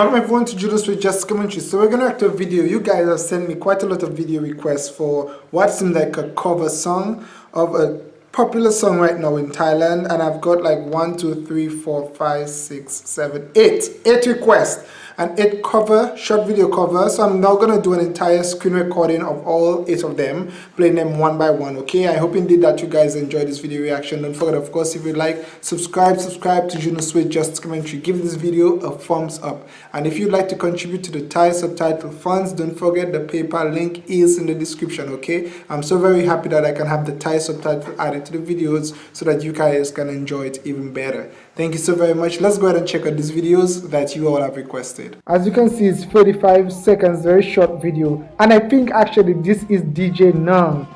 Welcome everyone to Judos with Just Commentary. So we're react to a video. You guys have sent me quite a lot of video requests for what seems like a cover song of a popular song right now in Thailand. And I've got like one, two, three, four, five, six, seven, eight, eight requests and eight cover, short video cover. So I'm now going to do an entire screen recording of all eight of them, playing them one by one, okay? I hope indeed that you guys enjoyed this video reaction. Don't forget, of course, if you like, subscribe, subscribe to Juno Sweet Just Commentary. Give this video a thumbs up. And if you'd like to contribute to the Thai subtitle funds, don't forget the PayPal link is in the description, okay? I'm so very happy that I can have the Thai subtitle added to the videos so that you guys can enjoy it even better. Thank you so very much. Let's go ahead and check out these videos that you all have requested. As you can see, it's 35 seconds, very short video. And I think actually this is DJ Nung.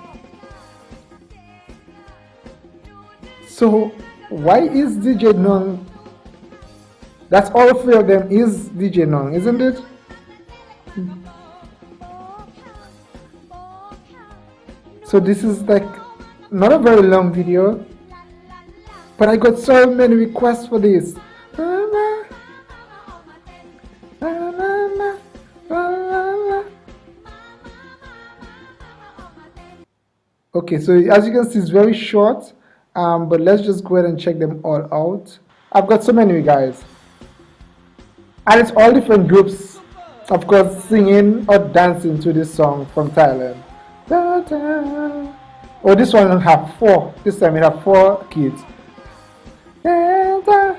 So why is DJ Nung? That's all three of them is DJ Nung, isn't it? So this is like not a very long video but I got so many requests for this. Okay, so as you can see, it's very short, um, but let's just go ahead and check them all out. I've got so many guys. And it's all different groups, of course, singing or dancing to this song from Thailand. Oh, this one have four. This time we have four kids. la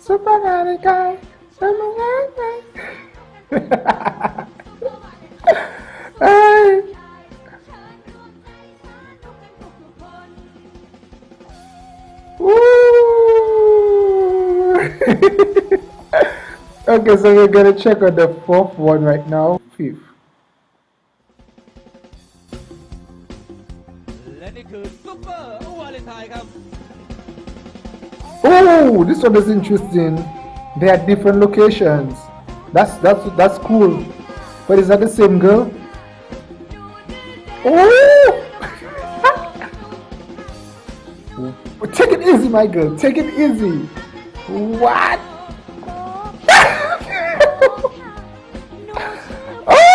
Super okay, so we're gonna check on the fourth one right now. Fifth. Oh, this one is interesting. They are different locations. That's that's that's cool. But is that the same girl? Oh! Take it easy, my girl. Take it easy. What? oh!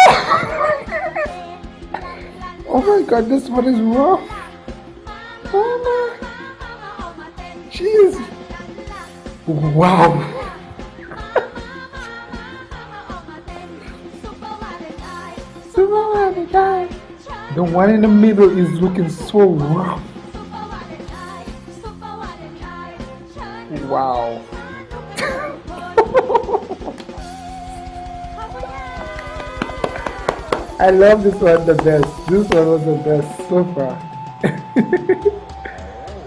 oh my god, this one is rough. Oh my. Jeez. Wow. The one in the middle is looking so rough. Wow. I love this one the best. This one was the best so far.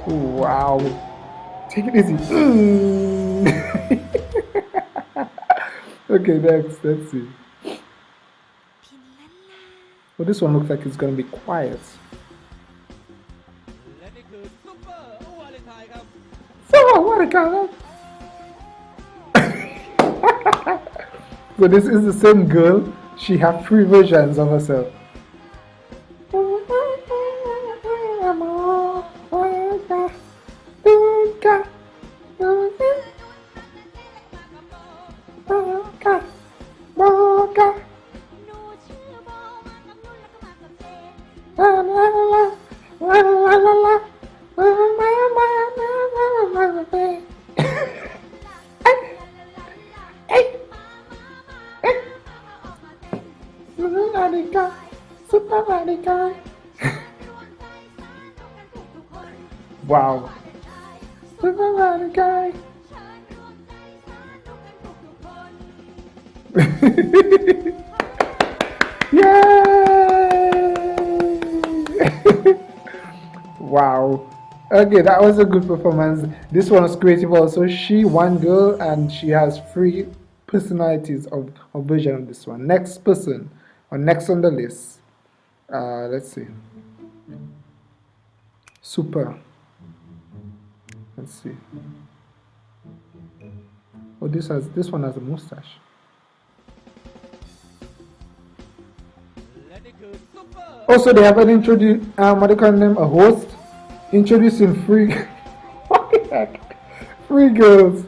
wow. Take it easy. okay, next. Let's see. Well, this one looks like it's to be quiet. So, what a so this is the same girl. She has three versions of herself. Wow. guy. Yay! wow. Okay, that was a good performance. This one was creative also. She one girl and she has three personalities of, of version of this one. Next person, or next on the list. Uh, let's see. Super. Let's see. Oh, this has this one has a mustache. Also, they haven't introduced um, what do you call them? A host introducing free. Free girls.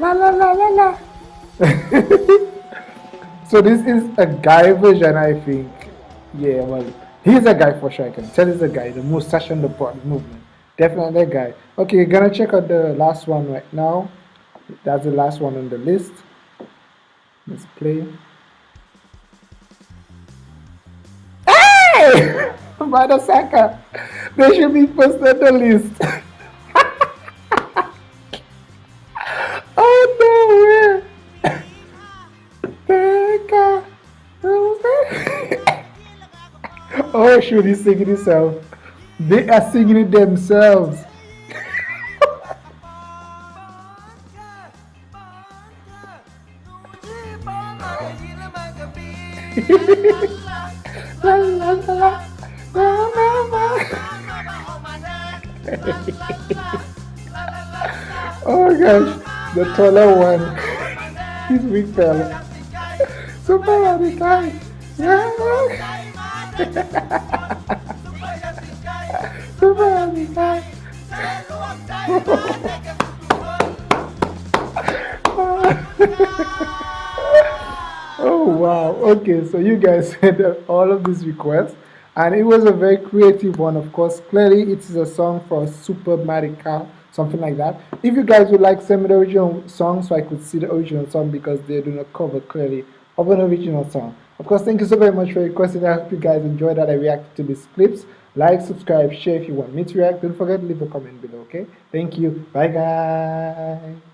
La la la la la so this is a guy version, I think. Yeah, well, he's a guy for sure. I can tell he's a guy. The mustache and the body movement, definitely a guy. Okay, gonna check out the last one right now. That's the last one on the list. Let's play. the second. They should be first on the list. oh shoot, he's singing himself. They are singing it themselves. la la la oh gosh, the taller one. He's big fella. Super radical. Yeah. Oh wow. Okay, so you guys had all of these requests and it was a very creative one of course. Clearly it is a song for super Marica something like that. If you guys would like send me the original song so I could see the original song because they do not cover clearly of an original song of course thank you so very much for your question. I hope you guys enjoyed that. I reacted to these clips. Like subscribe share if you want me to react. Don't forget to leave a comment below okay? Thank you. Bye guys